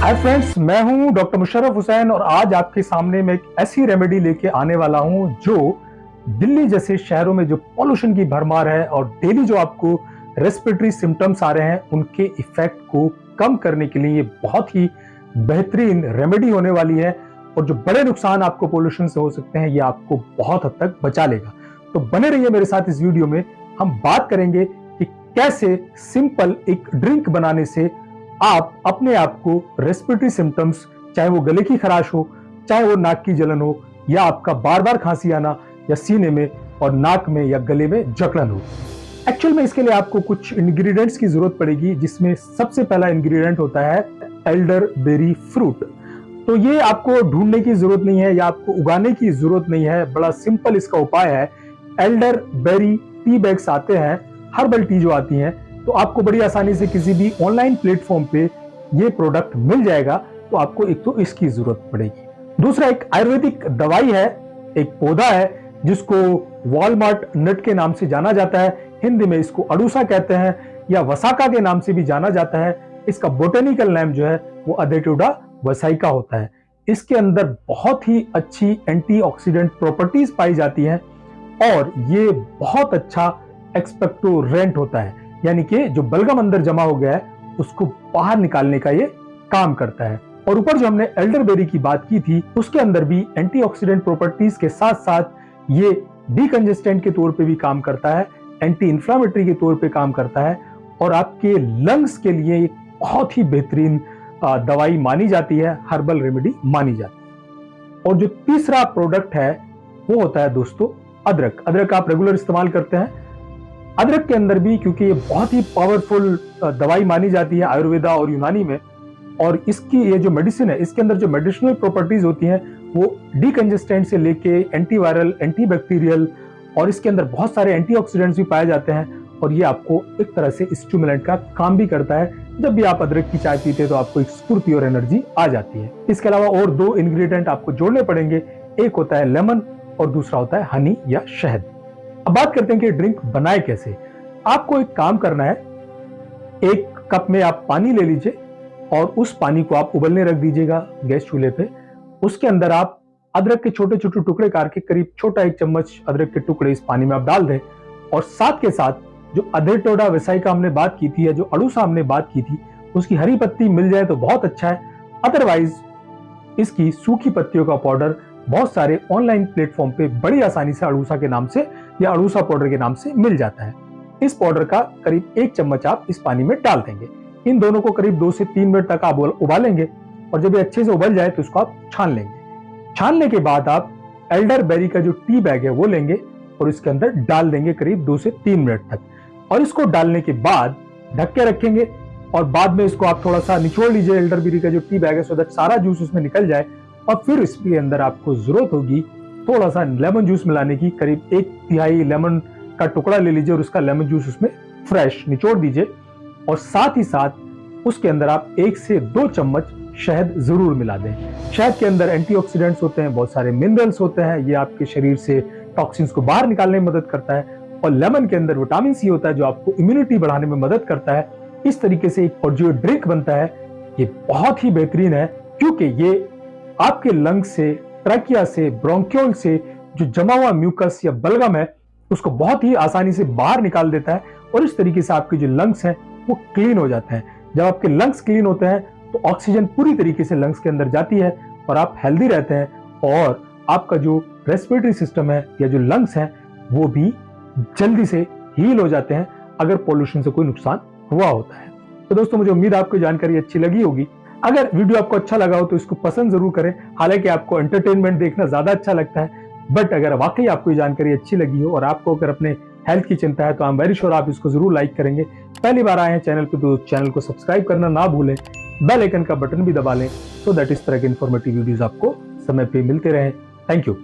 Hi friends मैं हूँ doctor Musharraf Hussain और आज आपके सामने मैं एक ऐसी रेमेडी लेके आने वाला हूँ जो दिल्ली जैसे शहरों में जो पॉल्यूशन की भरमार है और डेली जो आपको रेस्पिरेटरी सिम्टम्स आ रहे हैं, उनके इफ़ेक्ट को कम करने के लिए ये बहुत ही बेहतरीन रेमेडी होने वाली है और जो बड़े नुकसान आपको पोल्यूशन से हो सकते हैं, ये आपको बहुत हद तक बचा लेगा। तो बने रहिए मेरे साथ इस वीडियो में, हम बात करेंगे कि कैसे सिंपल एक ड्रिंक बनाने से आप अपने आप को रेस्पिरेटरी सिम्टम्स चाहे वो गले की खराश हो, चाहे वो नाक की जलन हो, या आपका बार बार खांसी आना, या सीने में और नाक में या गले में जकड़न हो। एक्चुअल में इसके लिए आपको कुछ इंग्रेडिएंट्स की ज़रूरत पड़ेगी, जिसमें सबसे पहला इंग्रेडिएंट होता है एल्डर बेरी फ्रूट तो ये आपको ढूँढने की ज़रूरत नहीं है, या आपको उगाने की ज़रूरत नहीं है। बड़ा सिंपल इसका उपाय है। एल्डर बेरी टी बैग्स आते हैं, हर्बल टी जो आती हैं तो आपको बड़ी आसानी से किसी भी ऑनलाइन प्लेटफॉर्म पे ये प्रोडक्ट मिल जाएगा तो आपको एक तो इसकी ज़रूरत पड़ेगी। दूसरा, एक आयुर्वेदिक दवाई है, एक पौधा है, जिसको वॉलमार्ट नट के नाम से जाना जाता है, हिंदी में इसको अड़ूसा कहते हैं, या वसाका के नाम से भी जाना जाता है। इसका बोटेनिकल नेम जो है, वो अदेटोडा वसाइका होता है। इसके अंदर बहुत ही अच्छी एंटीऑक्सीडेंट प्रॉपर्टीज़ पाई जाती हैं, और ये बहुत अच्छा एक्सपेक्टोरेंट होता है। यानी कि जो बलगम अंदर जमा हो गया है, उसको बाहर निकालने का ये काम करता है। और ऊपर जो हमने एल्डरबेरी की बात की थी, उसके अंदर भी एंटीऑक्सीडेंट प्रॉपर्टीज़ के साथ साथ ये डीकंजेस्टेंट के तौर पे भी काम करता है एंटी इंफ्लामेटरी के तौर पे काम करता है और आपके लंग्स के लिए एक बहुत ही बेहतरीन दवाई मानी जाती है, हर्बल रेमेडी मानी जाती है। और जो तीसरा प्रोडक्ट है, वो होता है दोस्तों, अदरक। अदरक आप रेगुलर इस्तेमाल करते हैं अदरक के अंदर भी, क्योंकि ये बहुत ही पावरफुल दवाई मानी जाती है आयुर्वेदा और यूनानी में। और इसकी ये जो मेडिसिन है, इसके अंदर जो मेडिसिनल प्रॉपर्टीज़ होती हैं, वो डीकंजेस्टेंट से लेके एंटीवायरल एंटीबैक्टीरियल और इसके अंदर बहुत सारे एंटीऑक्सीडेंट्स भी पाए जाते हैं। और ये आपको एक तरह से स्टूमुलेंट का काम भी करता है। जब भी आप अदरक की चाय पीते हैं तो आपको एक स्फूर्ति और एनर्जी आ जाती है। इसके अलावा और दो इंग्रेडिएंट आपको जोड़ने पड़ेंगे। एक होता है लेमन और दूसरा होता है हनी या शहद। अब बात करते हैं कि ड्रिंक बनाए कैसे। आपको एक काम करना है, एक कप में आप पानी ले लीजिए और उस पानी को आप उबलने रख दीजिएगा गैस चूल्हे पे। उसके अंदर आप अदरक के छोटे छोटे टुकड़े काट के करीब छोटा एक चम्मच अदरक के टुकड़े इस पानी में आप डाल दें और साथ के साथ जो अधे टोडा विसाई का हमने बात की थी या जो अड़ूसा हमने बात की थी, उसकी हरी पत्ती मिल जाए तो बहुत अच्छा है। अदरवाइज़ इसकी सूखी पत्तियों का पाउडर बहुत सारे ऑनलाइन प्लेटफॉर्म पे बड़ी आसानी से अड़ूसा के नाम से या अड़ूसा पाउडर के नाम से मिल जाता है। इस पाउडर का करीब एक चम्मच आप इस पानी में डाल देंगे। इन दोनों को करीब दो से तीन मिनट तक आप उबालेंगे और जब ये अच्छे से उबल जाए तो इसको आप छान लेंगे। छानने के बाद आप एल्डर बेरी का जो टी बैग है वो लेंगे और इसके अंदर डाल देंगे करीब दो से तीन मिनट तक। और इसको डालने के बाद ढक के रखेंगे और बाद में इसको आप थोड़ा सा निचोड़ लीजिए एल्डर बेरी का जो टी बैग है सो दैट सारा जूस उसमें निकल जाए और फिर इसके अंदर आपको ज़रूरत होगी थोड़ा सा लेमन जूस मिलाने की। करीब एक तिहाई लेमन का टुकड़ा ले लीजिए और उसका लेमन जूस उसमें फ्रेश निचोड़ दीजिए। और साथ ही साथ उसके अंदर आप एक से दो चम्मच शहद ज़रूर मिला दें। शहद के अंदर एंटीऑक्सीडेंट्स होते हैं, बहुत सारे मिनरल्स होते हैं। ये आपके शरीर से टॉक्सिन्स को बाहर निकालने में मदद करता है। और लेमन के अंदर विटामिन सी होता है जो आपको इम्यूनिटी बढ़ाने में मदद करता है। इस तरीके से एक जो ड्रिंक बनता है, ये बहुत ही बेहतरीन है, क्योंकि ये आपके लंग से, ट्रैकिया से, ब्रोंक्योल से, जो जमा हुआ म्यूकस या बलगम है, उसको बहुत ही आसानी से बाहर निकाल देता है और इस तरीके से आपके जो लंग्स हैं, वो क्लीन हो जाते हैं। जब आपके लंग्स क्लीन होते हैं तो ऑक्सीजन पूरी तरीके से लंग्स के अंदर जाती है और आप हेल्दी रहते हैं और आपका जो रेस्पिरेटरी सिस्टम है या जो लंग्स हैं, वो भी जल्दी से हील हो जाते हैं अगर पोल्यूशन से कोई नुकसान हुआ होता है। तो दोस्तों, मुझे उम्मीद आपको जानकारी अच्छी लगी होगी। अगर वीडियो आपको अच्छा लगा हो तो इसको पसंद ज़रूर करें। हालाँकि आपको एंटरटेनमेंट देखना ज़्यादा अच्छा लगता है बट अगर वाकई आपको ये जानकारी अच्छी लगी हो और आपको अगर अपने हेल्थ की चिंता है तो आई एम वेरी श्योर आप इसको ज़रूर लाइक करेंगे। पहली बार आए हैं चैनल पर तो चैनल को सब्सक्राइब करना ना भूलें। बेल आइकन का बटन भी दबा लें सो दैट इस तरह के इन्फॉर्मेटिव वीडियोज़ आपको समय पर मिलते रहें। Thank you